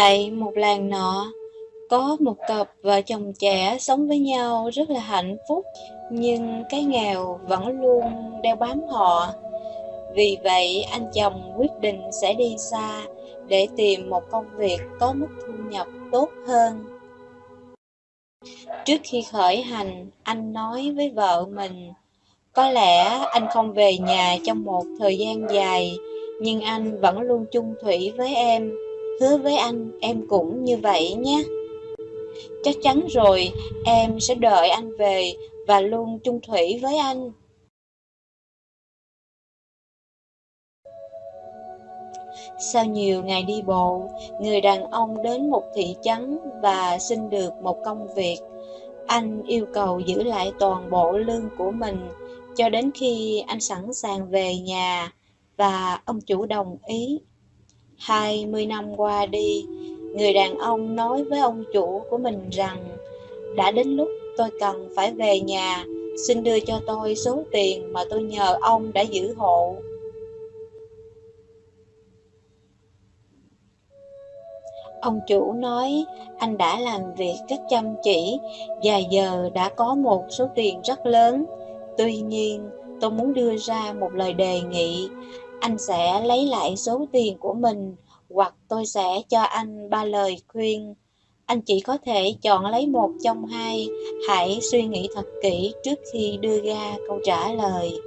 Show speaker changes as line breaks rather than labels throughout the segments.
Tại một làng nọ, có một cặp vợ chồng trẻ sống với nhau rất là hạnh phúc, nhưng cái nghèo vẫn luôn đeo bám họ. Vì vậy, anh chồng quyết định sẽ đi xa để tìm một công việc có mức thu nhập tốt hơn. Trước khi khởi hành, anh nói với vợ mình, có lẽ anh không về nhà trong một thời gian dài, nhưng anh vẫn luôn chung thủy với em. Hứa với anh, em cũng như vậy nhé. Chắc chắn rồi, em sẽ đợi anh về và luôn chung thủy với anh. Sau nhiều ngày đi bộ, người đàn ông đến một thị trấn và xin được một công việc. Anh yêu cầu giữ lại toàn bộ lương của mình cho đến khi anh sẵn sàng về nhà và ông chủ đồng ý. 20 năm qua đi, người đàn ông nói với ông chủ của mình rằng đã đến lúc tôi cần phải về nhà, xin đưa cho tôi số tiền mà tôi nhờ ông đã giữ hộ. Ông chủ nói anh đã làm việc rất chăm chỉ và giờ đã có một số tiền rất lớn. Tuy nhiên, tôi muốn đưa ra một lời đề nghị. Anh sẽ lấy lại số tiền của mình hoặc tôi sẽ cho anh ba lời khuyên. Anh chỉ có thể chọn lấy một trong hai, hãy suy nghĩ thật kỹ trước khi đưa ra câu trả lời.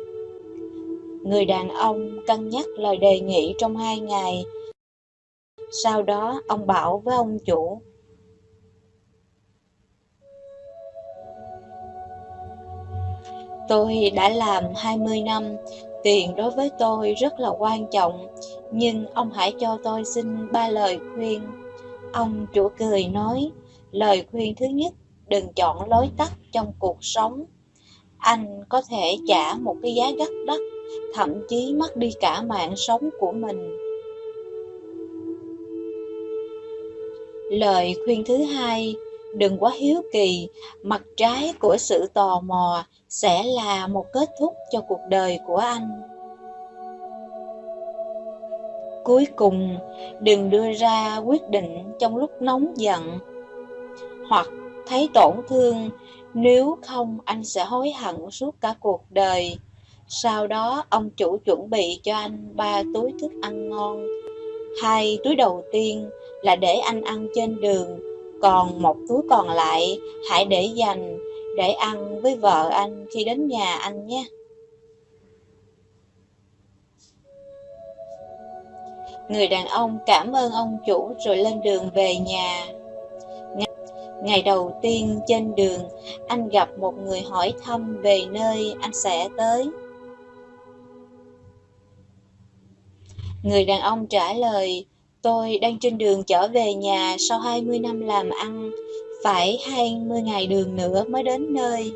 Người đàn ông cân nhắc lời đề nghị trong hai ngày sau đó ông bảo với ông chủ Tôi đã làm 20 năm, tiền đối với tôi rất là quan trọng, nhưng ông hãy cho tôi xin ba lời khuyên. Ông chủ cười nói, lời khuyên thứ nhất, đừng chọn lối tắt trong cuộc sống. Anh có thể trả một cái giá rất đắt, thậm chí mất đi cả mạng sống của mình. Lời khuyên thứ hai, đừng quá hiếu kỳ, mặt trái của sự tò mò sẽ là một kết thúc cho cuộc đời của anh. Cuối cùng, đừng đưa ra quyết định trong lúc nóng giận hoặc thấy tổn thương, nếu không anh sẽ hối hận suốt cả cuộc đời. Sau đó, ông chủ chuẩn bị cho anh ba túi thức ăn ngon. Hai túi đầu tiên là để anh ăn trên đường, còn một túi còn lại hãy để dành để ăn với vợ anh khi đến nhà anh nhé. Người đàn ông cảm ơn ông chủ rồi lên đường về nhà. Ngày đầu tiên trên đường, anh gặp một người hỏi thăm về nơi anh sẽ tới. Người đàn ông trả lời, Tôi đang trên đường trở về nhà sau 20 năm làm ăn, phải 20 ngày đường nữa mới đến nơi.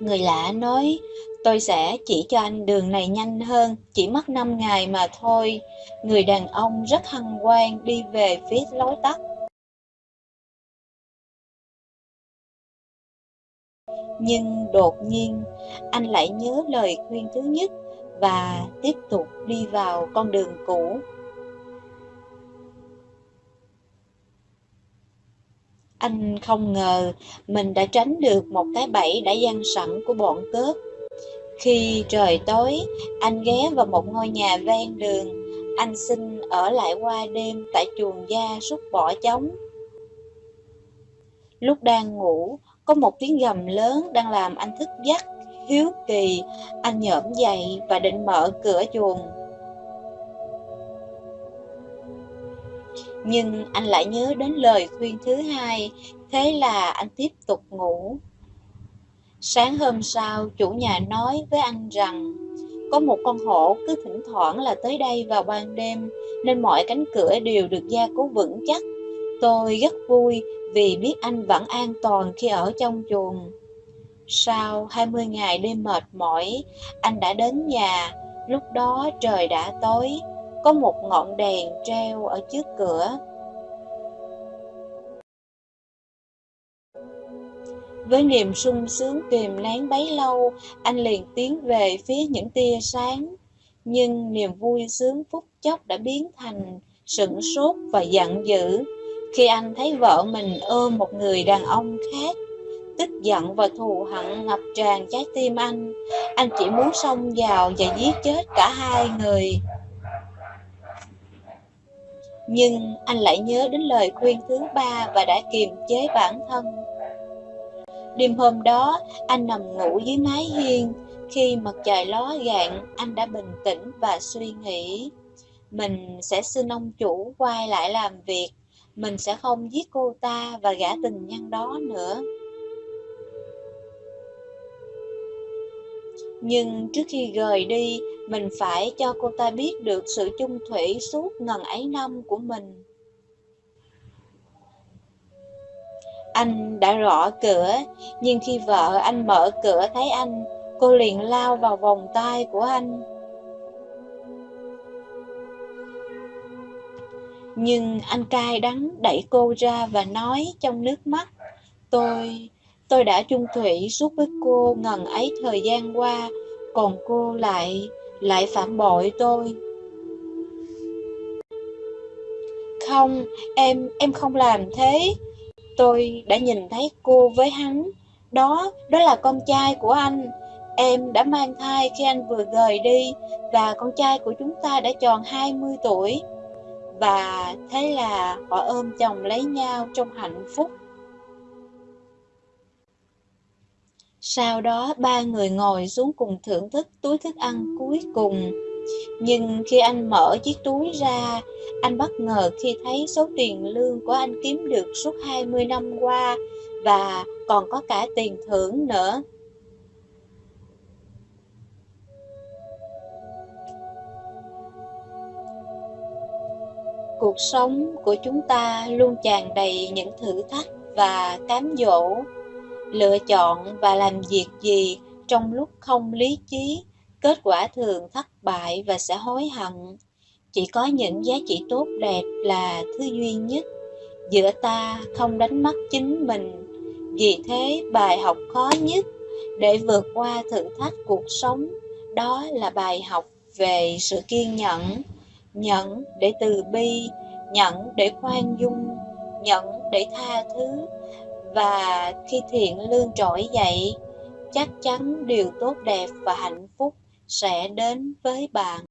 Người lạ nói, tôi sẽ chỉ cho anh đường này nhanh hơn, chỉ mất 5 ngày mà thôi. Người đàn ông rất hăng quan đi về phía lối tắt. Nhưng đột nhiên, anh lại nhớ lời khuyên thứ nhất và tiếp tục đi vào con đường cũ. Anh không ngờ mình đã tránh được một cái bẫy đã gian sẵn của bọn cướp. Khi trời tối, anh ghé vào một ngôi nhà ven đường. Anh xin ở lại qua đêm tại chuồng da súc bỏ trống. Lúc đang ngủ, có một tiếng gầm lớn đang làm anh thức giấc hiếu kỳ, anh nhổm dậy và định mở cửa chuồng. Nhưng anh lại nhớ đến lời khuyên thứ hai, thế là anh tiếp tục ngủ. Sáng hôm sau, chủ nhà nói với anh rằng có một con hổ cứ thỉnh thoảng là tới đây vào ban đêm, nên mọi cánh cửa đều được gia cố vững chắc. Tôi rất vui vì biết anh vẫn an toàn khi ở trong chuồng. Sau 20 ngày đêm mệt mỏi, anh đã đến nhà. Lúc đó trời đã tối, có một ngọn đèn treo ở trước cửa. Với niềm sung sướng kìm nén bấy lâu, anh liền tiến về phía những tia sáng. Nhưng niềm vui sướng phút chốc đã biến thành sửng sốt và giận dữ khi anh thấy vợ mình ôm một người đàn ông khác. Tức giận và thù hận ngập tràn trái tim anh. Anh chỉ muốn xông vào và giết chết cả hai người. Nhưng anh lại nhớ đến lời khuyên thứ ba và đã kiềm chế bản thân. Đêm hôm đó, anh nằm ngủ dưới mái hiên. Khi mặt trời ló dạng, anh đã bình tĩnh và suy nghĩ. Mình sẽ xin ông chủ quay lại làm việc. Mình sẽ không giết cô ta và gã tình nhân đó nữa. Nhưng trước khi rời đi, mình phải cho cô ta biết được sự chung thủy suốt ngần ấy năm của mình. Anh đã rõ cửa, nhưng khi vợ anh mở cửa thấy anh, cô liền lao vào vòng tay của anh. Nhưng anh cay đắng đẩy cô ra và nói trong nước mắt, tôi, tôi đã chung thủy suốt với cô ngần ấy thời gian qua, còn cô lại, lại phản bội tôi. Không, em, em không làm thế. Tôi đã nhìn thấy cô với hắn. Đó, đó là con trai của anh. Em đã mang thai khi anh vừa rời đi và con trai của chúng ta đã tròn 20 tuổi. Và thế là họ ôm chồng lấy nhau trong hạnh phúc. Sau đó ba người ngồi xuống cùng thưởng thức túi thức ăn cuối cùng. Nhưng khi anh mở chiếc túi ra, anh bất ngờ khi thấy số tiền lương của anh kiếm được suốt 20 năm qua và còn có cả tiền thưởng nữa. Cuộc sống của chúng ta luôn tràn đầy những thử thách và cám dỗ lựa chọn và làm việc gì trong lúc không lý trí, kết quả thường thất bại và sẽ hối hận. Chỉ có những giá trị tốt đẹp là thứ duy nhất, giữa ta không đánh mất chính mình. Vì thế bài học khó nhất để vượt qua thử thách cuộc sống đó là bài học về sự kiên nhẫn, nhẫn để từ bi, nhẫn để khoan dung, nhẫn để tha thứ và khi thiện lương trỗi dậy, chắc chắn điều tốt đẹp và hạnh phúc sẽ đến với bạn.